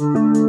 え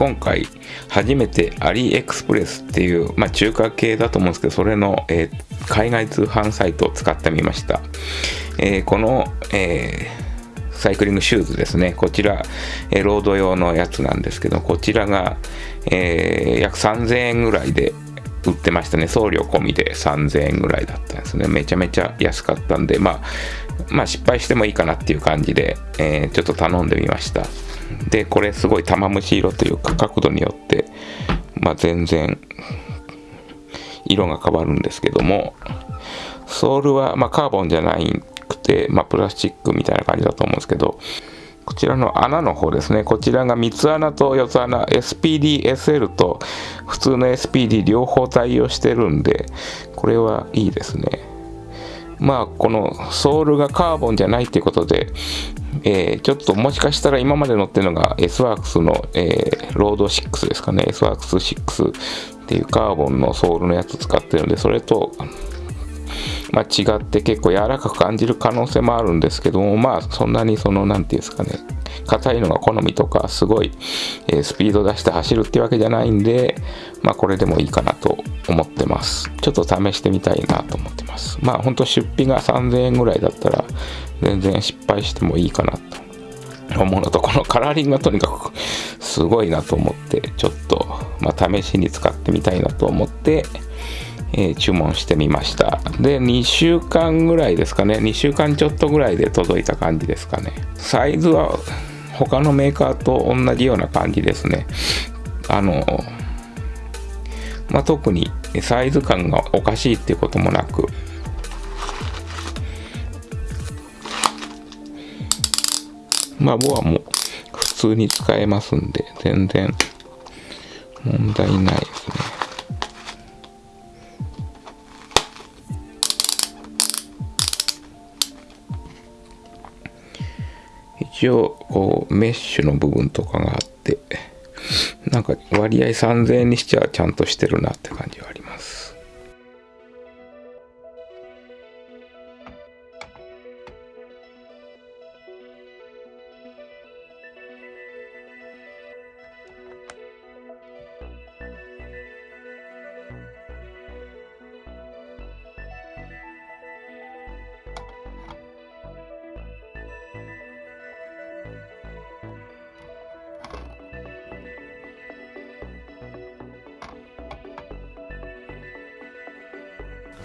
今回初めてアリエクスプレスっていう、まあ、中華系だと思うんですけどそれの、えー、海外通販サイトを使ってみました、えー、この、えサイクリングシューズですね。こちら、えロード用のやつなんですけどこちらが、え約3000円ぐらいで売ってましたね。送料込みで3000円ぐらいだったんですね。めちゃめちゃ安かったんでまあまあ失敗してもいいかなっていう感じで、えちょっと頼んでみました。でこれすごい玉虫色というか角度によって、まあ、全然色が変わるんですけどもソールは、まあ、カーボンじゃなくて、まあ、プラスチックみたいな感じだと思うんですけどこちらの穴の方ですね。こちらが三つ穴と四つ穴 SPDSL と普通の SPD 両方対応してるんでこれはいいですね。まあこのソールがカーボンじゃないっていうことでえー、ちょっともしかしたら今まで乗ってるのが S-WORKS の、えー、ロード6ですかね。S-WORKS6 っていうカーボンのソールのやつ使ってるんでそれと、まあ、違って結構柔らかく感じる可能性もあるんですけどもまあそんなにその何て言うんですかね。硬いのが好みとかすごい、え、スピード出して走るってわけじゃないんでまあこれでもいいかなと思ってます。ちょっと試してみたいなと思ってます。まあほんと出費が3000円ぐらいだったら全然失敗してもいいかなと思うのとこのカラーリングがとにかく すごいなと思ってちょっと、まあ、試しに使ってみたいなと思って、え、注文してみました。で2週間ぐらいですかね。2週間ちょっとぐらいで届いた感じですかね。サイズは他のメーカーと同じような感じですねあのまあ、特にサイズ感がおかしいっていうこともなくまあ、ボアも普通に使えますんで、全然問題ないですね。一応、こう、メッシュの部分とかがあって、なんか割合3000円にしちゃちゃんとしてるなって感じはあります。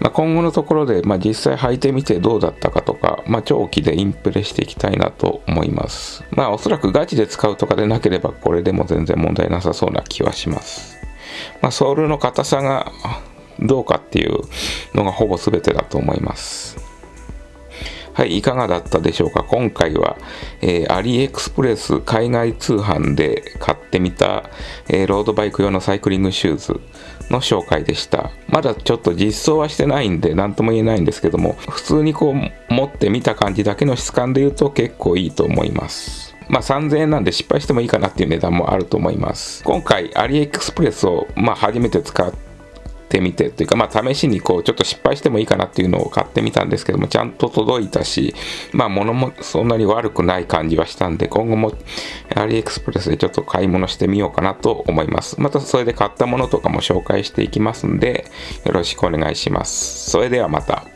まあ、今後のところで、まあ、実際履いてみてどうだったかとか、まあ、長期でインプレしていきたいなと思います。まあおそらくガチで使うとかでなければこれでも全然問題なさそうな気はします。まあ、ソールの硬さがどうかっていうのがほぼ全てだと思います。はい、いかがだったでしょうか？今回は、えー、アリエクスプレス海外通販で買ってみた、えー、ロードバイク用のサイクリングシューズの紹介でした。まだちょっと実装はしてないんで何とも言えないんですけども、普通にこう持ってみた感じだけの質感で言うと結構いいと思います。まあ3000円なんで失敗してもいいかなっていう値段もあると思います。今回アリエクスプレスをまあ初めて使ってってみてというか、まあ、試しにこうちょっと失敗してもいいかなっていうのを買ってみたんですけどもちゃんと届いたしまあ物もそんなに悪くない感じはしたんで今後もアリエクスプレスでちょっと買い物してみようかなと思います。またそれで買ったものとかも紹介していきますんでよろしくお願いします。それではまた。